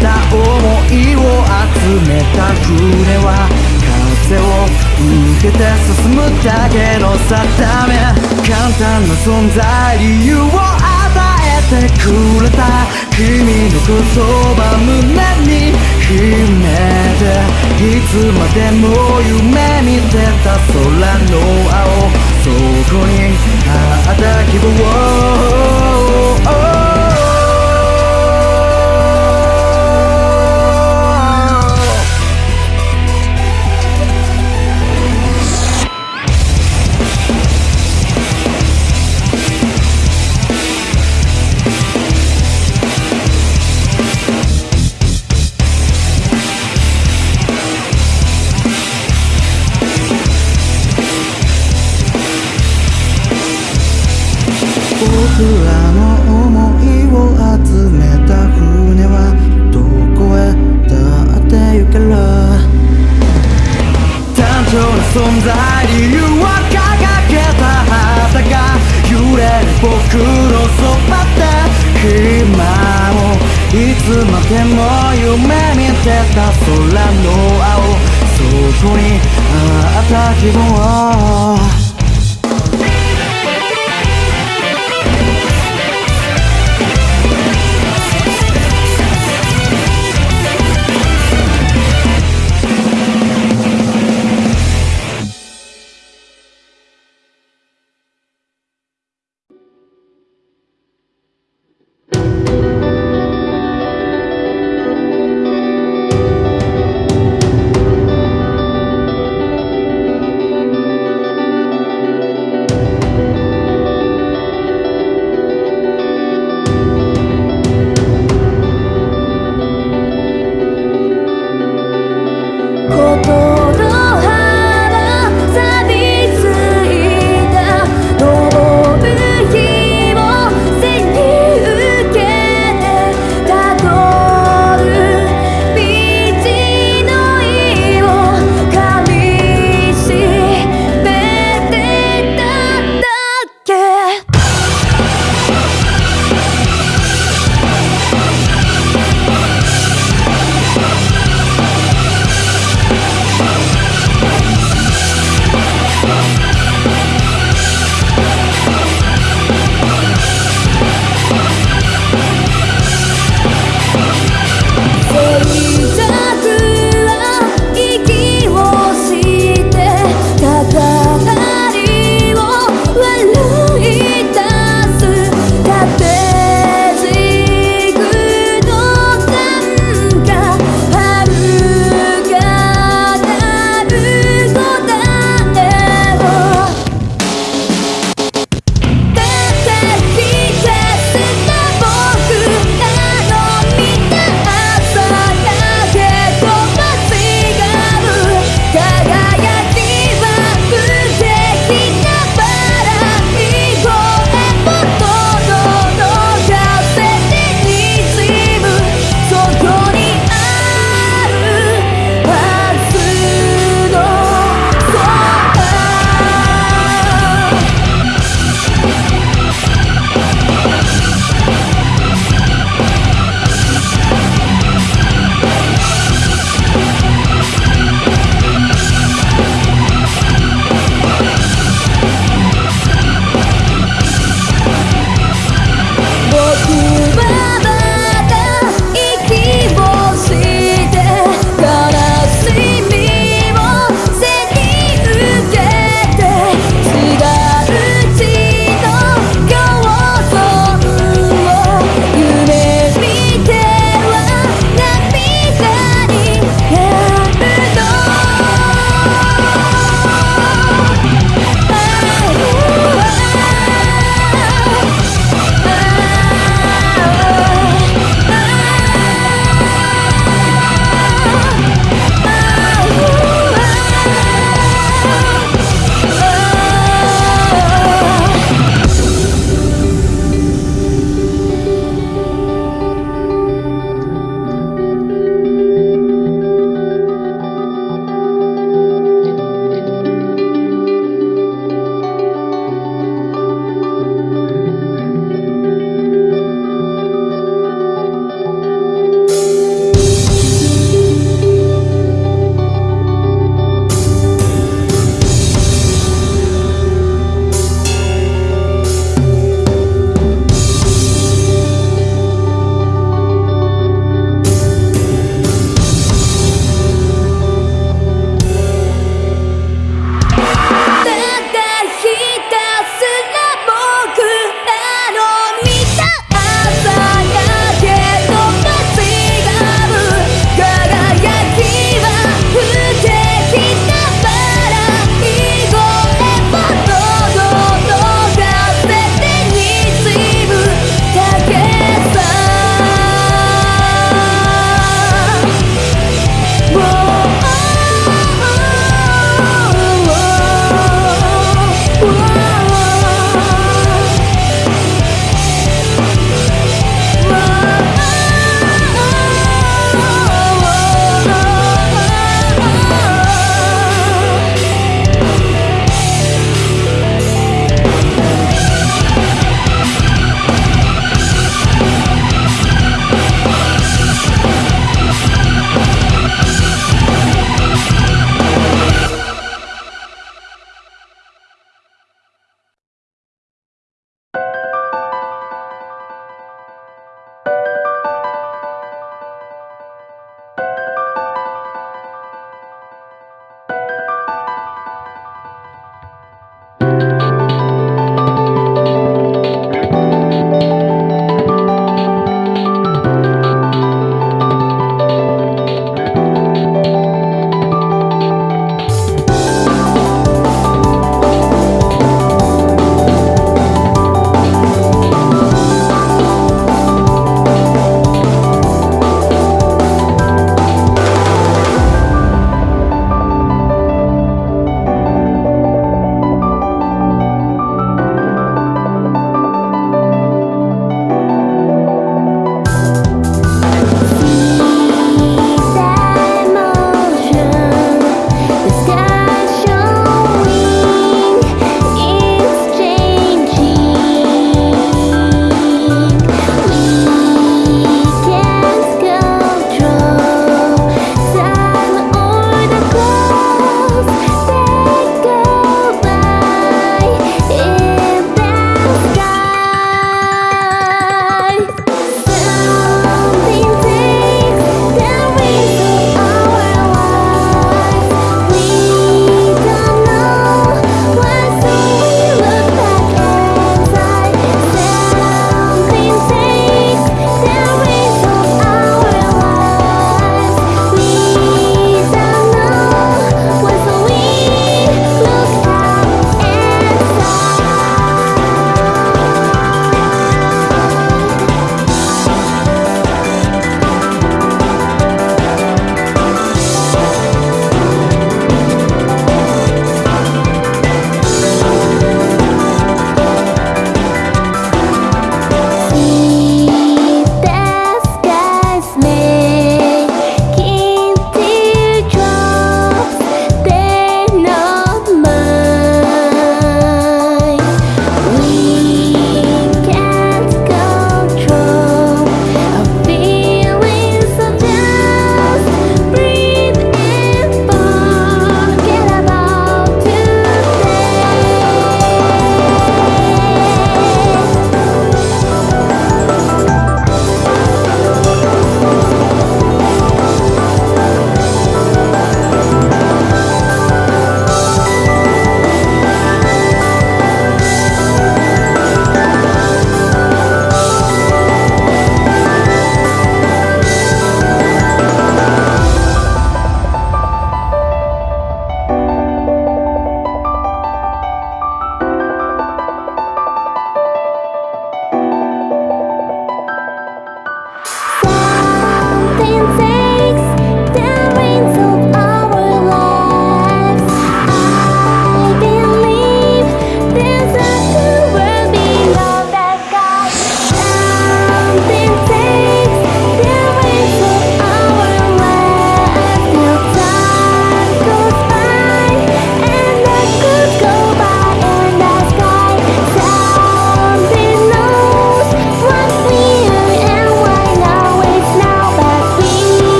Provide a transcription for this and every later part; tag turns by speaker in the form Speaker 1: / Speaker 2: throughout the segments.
Speaker 1: た思いを集めた船は風を受けて進むだけの定め簡単な存在理由を与えてくれた君の言葉胸に秘めていつまでも夢見てた空の青そこにあった希望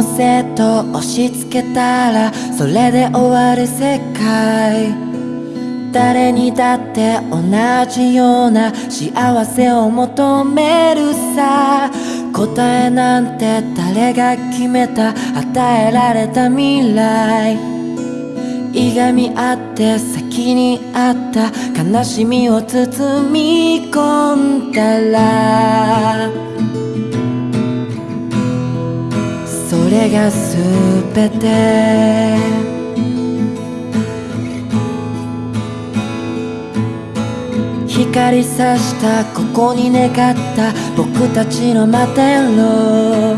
Speaker 2: のせと押し付けたらそれで終わる世界。誰にだって同じような幸せを求めるさ。答えなんて誰が決めた与えられた未来。いがみ合って先にあった悲しみを包み込んだられが全て。光さしたここに願った。僕たちの摩天楼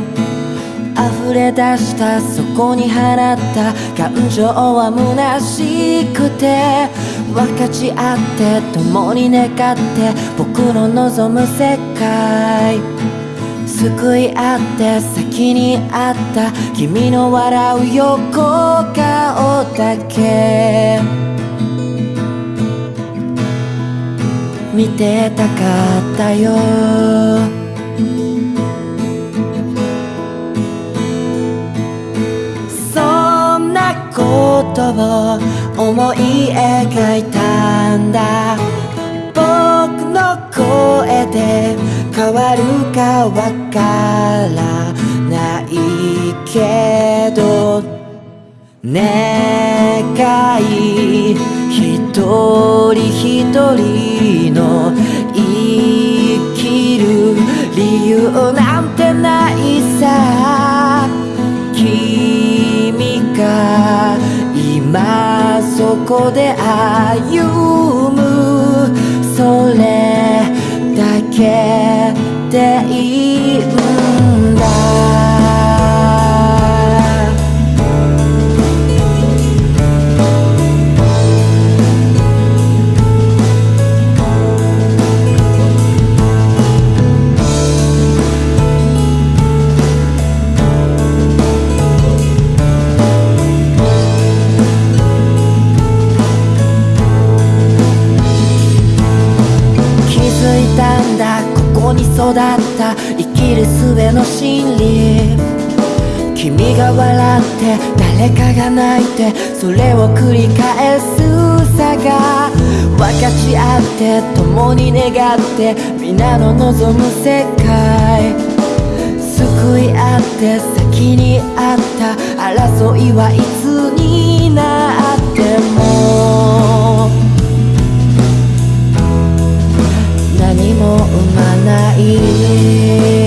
Speaker 2: 溢れ出したそこに放った。感情は虚しくて。分かち合って共に願って。僕の望む世界。救い合って先にあった。君の笑う横顔だけ。見てたかったよ。そんなことを思い描いたんだ。僕の声で変わるかわからないけど願い一人一人の生きる理由なんてないさ。君が今そこで歩む。それだけでいい。生きる術の真理君が笑って誰かが泣いてそれを繰り返すさが分かち合って共に願って皆の望む世界救い合って先にあった争いはいつになっても何も生まない